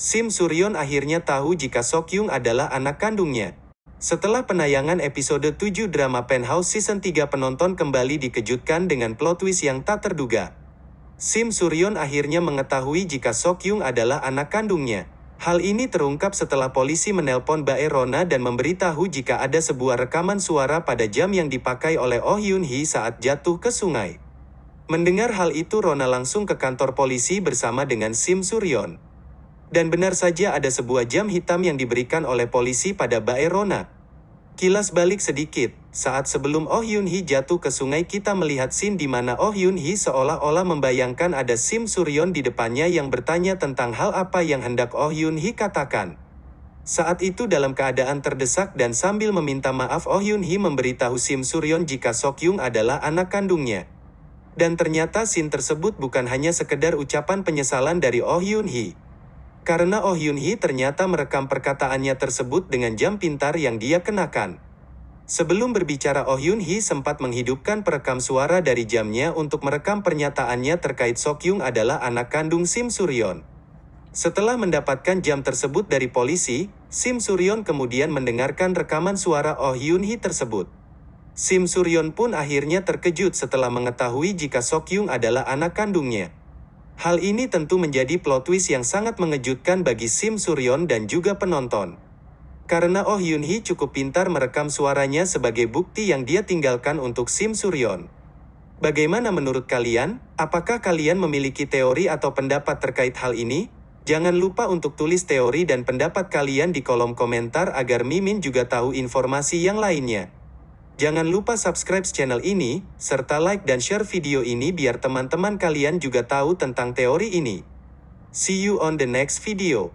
Sim Suryon akhirnya tahu jika Sokyung adalah anak kandungnya. Setelah penayangan episode 7 drama Penthouse Season 3 penonton kembali dikejutkan dengan plot twist yang tak terduga. Sim Suryon akhirnya mengetahui jika Sokyung adalah anak kandungnya. Hal ini terungkap setelah polisi menelpon Bae Rona dan memberitahu jika ada sebuah rekaman suara pada jam yang dipakai oleh Oh Yun Hee saat jatuh ke sungai. Mendengar hal itu Rona langsung ke kantor polisi bersama dengan Sim Suryon. Dan benar saja ada sebuah jam hitam yang diberikan oleh polisi pada Bae Rona. Kilas balik sedikit, saat sebelum Oh Yun Hee jatuh ke sungai kita melihat scene di mana Oh Yun Hee seolah-olah membayangkan ada Sim Suryon di depannya yang bertanya tentang hal apa yang hendak Oh Yun Hee katakan. Saat itu dalam keadaan terdesak dan sambil meminta maaf Oh Yun Hee memberitahu Sim Suryon jika Sok Yung adalah anak kandungnya. Dan ternyata scene tersebut bukan hanya sekedar ucapan penyesalan dari Oh Yun Hee. Karena Oh Yun Hee ternyata merekam perkataannya tersebut dengan jam pintar yang dia kenakan. Sebelum berbicara Oh Yun Hee sempat menghidupkan perekam suara dari jamnya untuk merekam pernyataannya terkait Sok Yung adalah anak kandung Sim Suryon. Setelah mendapatkan jam tersebut dari polisi, Sim Suryon kemudian mendengarkan rekaman suara Oh Yun Hee tersebut. Sim Suryon pun akhirnya terkejut setelah mengetahui jika Sok Yung adalah anak kandungnya. Hal ini tentu menjadi plot twist yang sangat mengejutkan bagi Sim Suryon dan juga penonton. Karena Oh Yun Hee cukup pintar merekam suaranya sebagai bukti yang dia tinggalkan untuk Sim Suryon. Bagaimana menurut kalian? Apakah kalian memiliki teori atau pendapat terkait hal ini? Jangan lupa untuk tulis teori dan pendapat kalian di kolom komentar agar Mimin juga tahu informasi yang lainnya. Jangan lupa subscribe channel ini, serta like dan share video ini biar teman-teman kalian juga tahu tentang teori ini. See you on the next video.